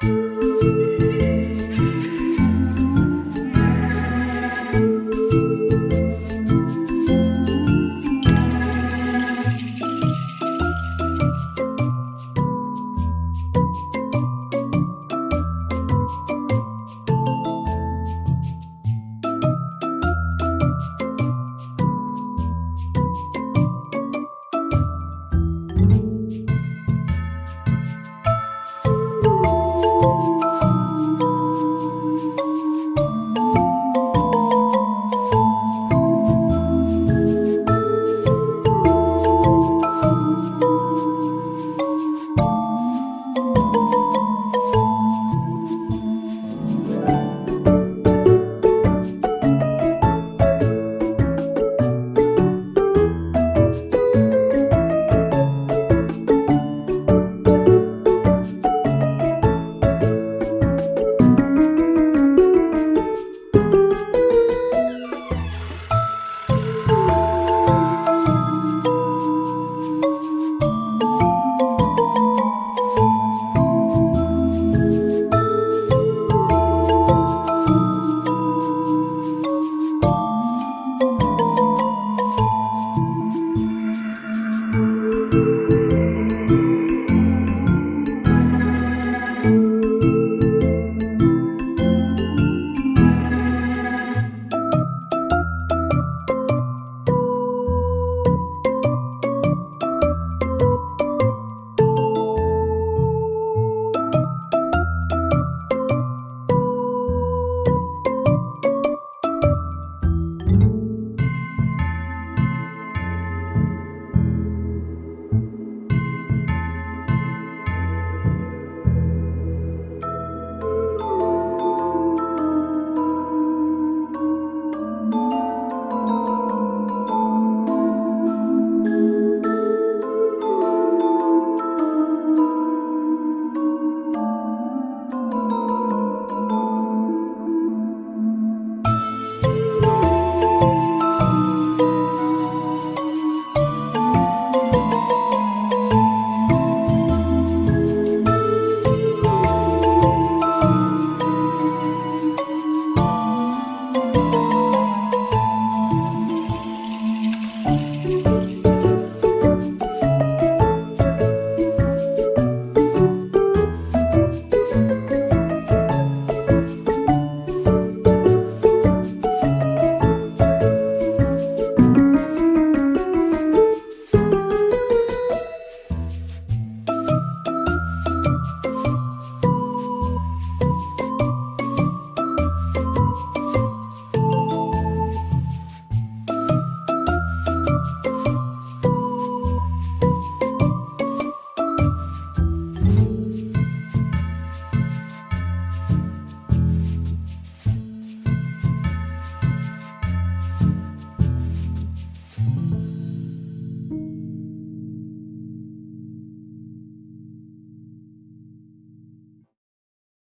Música